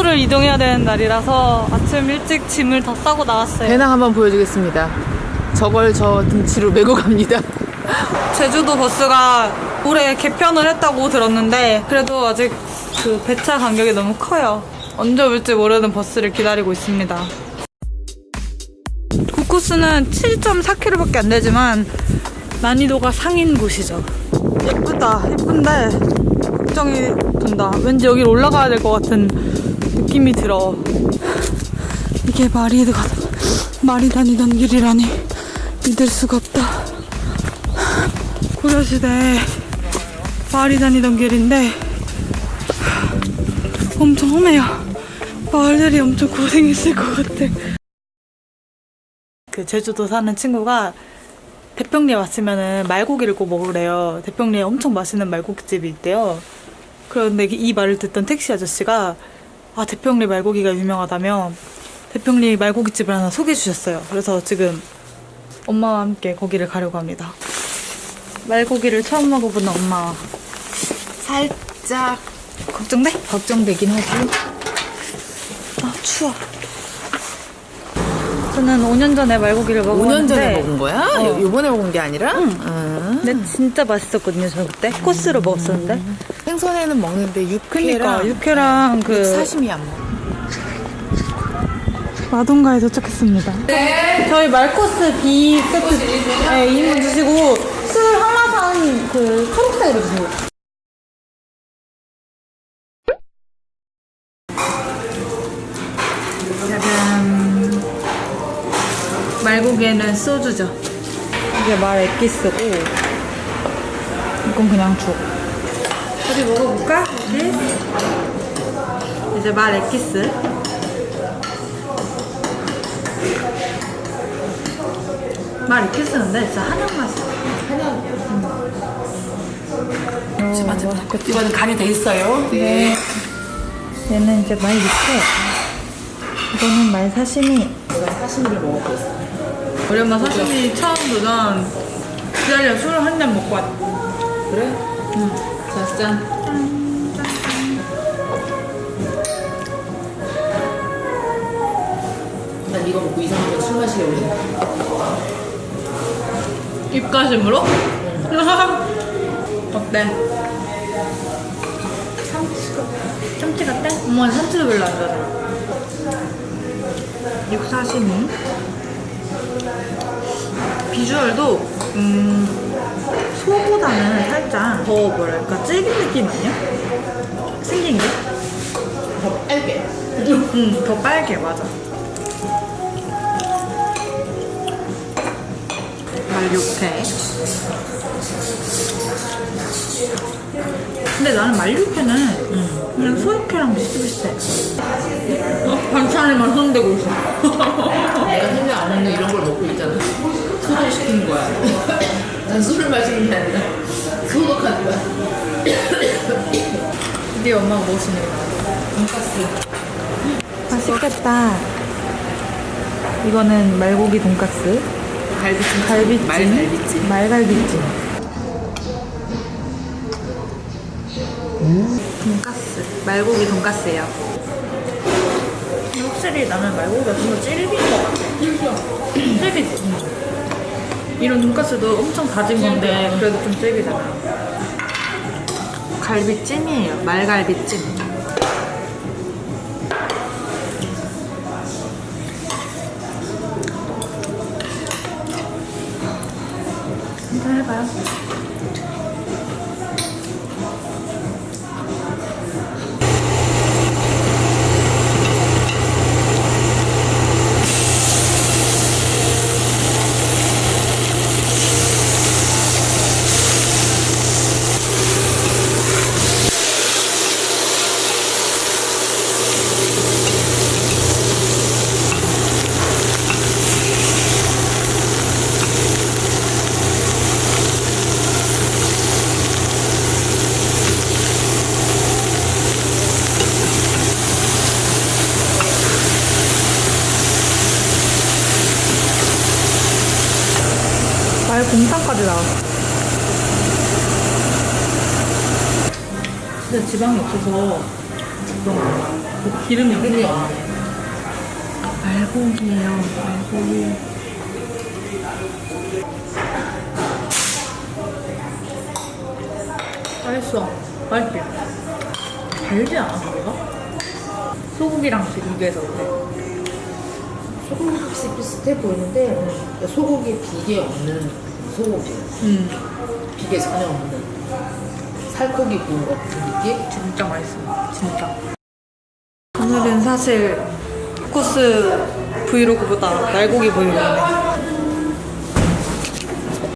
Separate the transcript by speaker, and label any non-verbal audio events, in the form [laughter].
Speaker 1: 숙소를 이동해야 되는 날이라서 아침 일찍 짐을 다 싸고 나왔어요.
Speaker 2: 배낭 한번 보여주겠습니다. 저걸 저 등치로 메고 갑니다.
Speaker 1: 제주도 버스가 올해 개편을 했다고 들었는데 그래도 아직 그 배차 간격이 너무 커요. 언제 올지 모르는 버스를 기다리고 있습니다. 그 코스는 7.4km밖에 안 되지만 난이도가 상인 곳이죠. 예쁘다. 예쁜데 걱정이 된다. 왠지 여기를 올라가야 될 것 같은 느낌이 들어. 이게 말이 가 말이 다니던 길이라니 믿을 수가 없다. 고려시대 말이 다니던 길인데 엄청 험해요. 마을들이 엄청 고생했을 것 같아. 그 제주도 사는 친구가 대평리에 왔으면은 말고기를 꼭 먹으래요. 대평리에 엄청 맛있는 말고기집이 있대요. 그런데 이 말을 듣던 택시 아저씨가 아 대평리 말고기가 유명하다며 대평리 말고기집을 하나 소개해 주셨어요. 그래서 지금 엄마와 함께 거기를 가려고 합니다. 말고기를 처음 먹어보는 엄마
Speaker 2: 살짝
Speaker 1: 걱정돼?
Speaker 2: 걱정되긴 하지.
Speaker 1: 아 추워. 저는 5년 전에 말고기를 먹었는데
Speaker 2: 5년 전에 먹은 거야?
Speaker 1: 어.
Speaker 2: 요- 요번에 먹은 게 아니라?
Speaker 1: 응.
Speaker 2: 아.
Speaker 1: 근데 진짜 맛있었거든요 저 그때 코스로 먹었었는데
Speaker 2: 생선에는 먹는데 육회랑
Speaker 1: 그니까 육회랑 그
Speaker 2: 사시미 안 먹어.
Speaker 1: 마동가에 도착했습니다. 저희 말코스 B 세트 네, 2인분 주시고 술 한라산 그 초록색으로 주세요. 짜잔. 말고기에는 소주죠. 이게 말 액기스고 이건 그냥 죽. 어디 먹어볼까? 네. 이제 말 액기스. 말 이렇게 쓰는데 진짜 한약 맛이야.
Speaker 2: 맞아, 맞아. 이거는 간이 돼 있어요.
Speaker 1: 네. 얘는 이제 말 육회. 이거는 말 사시미.
Speaker 2: 사시미를 먹어보겠어.
Speaker 1: 우리 엄마 사시미 처음 도전 기다려 술한잔 먹고 왔
Speaker 2: 그래? 응. 자, 짠. 난 이거 먹고 이상하면 술 마시려고 해.
Speaker 1: 입가심으로? [laughs] 어때? 참치, 참치 같대? 엄마는 참치도 별로 안 좋아해. 육사시미. 비주얼도, 음, 소보다는 살짝 더 뭐랄까, 질긴 느낌 아니야? 생긴 게?
Speaker 2: 더 빨개. [laughs]
Speaker 1: 응, 더 빨개, 맞아. 말육회. 근데 나는 말육회는 그냥 소육회랑 비슷비슷해. 어, 반찬에만 손대고 있어. [laughs]
Speaker 2: 내가 생각 안 하는 이런 걸 먹고 있잖아. 소독시키는 거야. 난 술을 마시는 게 아니라 소독하는 거야.
Speaker 1: 네 엄마가 무엇이냐
Speaker 2: 돈가스.
Speaker 1: 맛있겠다. 이거는 말고기 돈가스.
Speaker 2: 갈비찜.
Speaker 1: 갈비찜.
Speaker 2: 말갈비찜.
Speaker 1: 말갈비찜. 돈가스. 말고기 돈가스예요. 근데 확실히 나는 말고기가 좀더 질긴 것 같아. 질기지? 이런 돈가스도 엄청 다진 건데 그래도 좀 질기잖아. 갈비찜이에요. 말갈비찜. 곰탕까지 나왔어. 근데 지방이 없어서 그런 거. 뭐
Speaker 2: 기름이 없네.
Speaker 1: 말고기예요. 말고기. 맛있어. 맛있지? 달지 않아, 그거? 소고기랑 비교해서 그래.
Speaker 2: 소고기 비슷비슷해 보이는데 소고기 비계 없는 소고기.
Speaker 1: 음,
Speaker 2: 비계 전혀 없는 살코기 구운 것 같은 느낌?
Speaker 1: 진짜 맛있어. 진짜. 오늘은 사실 코스 브이로그보다 날고기 브이로그네.